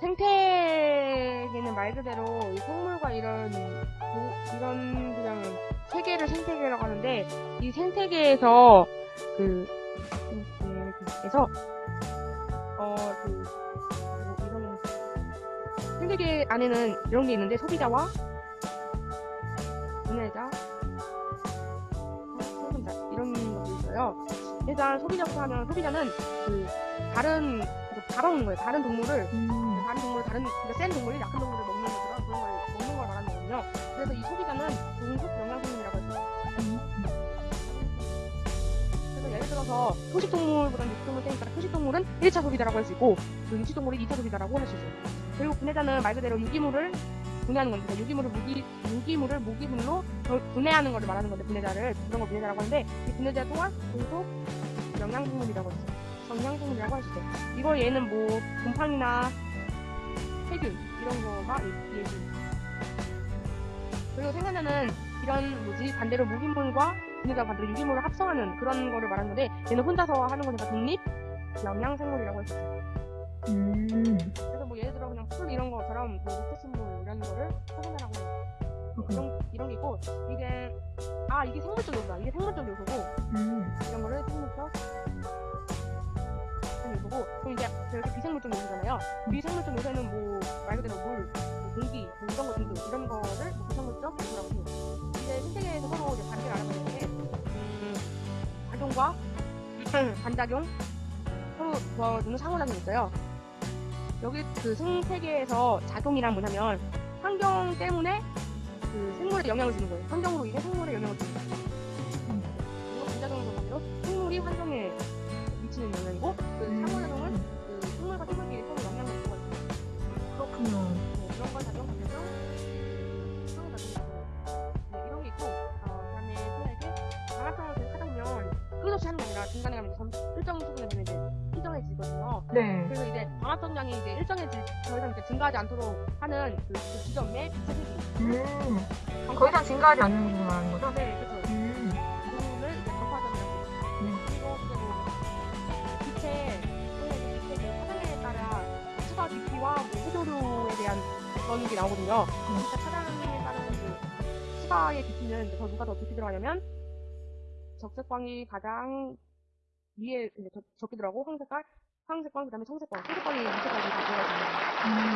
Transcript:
생태계는 말 그대로 이 생물과 이런 도- 이런 그냥 세계를 생태계라고 하는데 이 생태계에서 그 생태계에서 어그 이런 생태계 안에는 이런 게 있는데 소비자와 분해자 생산자 이런 것도 있어요. 일단 소비자부터 하면 소비자는 그 다른 그 잡아오는 거예요. 다른 동물을 음. 다른 동물, 다른 그러니까 센 동물이 약한 동물을 먹는 것처럼 그런 걸 먹는 걸 말하는 거거든요. 그래서 이 소비자는 동속 영양성분이라고 해서 그래서 예를 들어서 초식 동물보다는 육식 동물 세니까 초식 동물은 1차 소비자라고 할 수 있고 그 육식 동물이 2차 소비자라고 할 수 있어요. 그리고 분해자는 말 그대로 유기물을 분해하는 건데 그러니까 유기물을 무기 유기물을 무기물로 더 분해하는 것을 말하는 건데 분해자를 그런 걸 분해자라고 하는데 이 분해자 또한 동속 영양성분이라고 했어요. 수 있어요. 이거 얘는 뭐 곰팡이나 세균 이런 거가 이- 얘기. 그리고 생산자는 이런 뭐지 반대로 무기물과 분해자 반대로 유기물을 합성하는 그런 거를 말하는데 얘는 혼자서 하는 거니까 독립 영양생물이라고 있어요. 음. 그래서 뭐 예를 들어 그냥 풀 이런 것처럼 뭐 녹색식물 이런 거를 생산자라고 해요. 이런 이런 게 있고 이게 아 이게 생물적 요소다. 이게 생물 비생물적 요소잖아요. 비생물적 요소는 뭐 말 그대로 물, 뭐 공기, 뭐 이런 거 등등 이런 거를 뭐 비생물적 요소라고 해요. 이제 생태계에서 서로 이제 관계를 알아보는 게 음, 작용과 반작용 서로 도와주는 상호작용이 있어요. 여기 그 생태계에서 작용이란 뭐냐면 환경 때문에 그 생물에 영향을 주는 거예요. 환경으로 인해 생물에 영향을 주는 거예요. 그리고 반작용은 반대로 생물이 환경에 끊임없이 하는 게 아니라 중간에 가면 점- 일정 수준에 되면 이제 일정해지거든요. 네. 그래서 이제 방합성량이 이제 일정해질 더 이상 이렇게 증가하지 않도록 하는 그, 그 지점에 빛의 음. 더 이상 증가하지 않는 부분 말하는 거죠? 네, 그렇죠. 음. 부분을 이제 해요. 음. 그리고 이제 뭐 빛의 이제 빛의 그 차단에 따라 수가 깊이와 뭐 해조류에 대한 그런 게 나오거든요. 그러니까 차단에 따른 그 수가의 깊이는 이제 더 누가 더 깊이 들어가냐면 적색광이 가장 위에 이제 적- 적게 들어가고 황색깔, 황색광 그 다음에 청색광, 청색광이 밑에까지 다 들어가 있습니다. 음.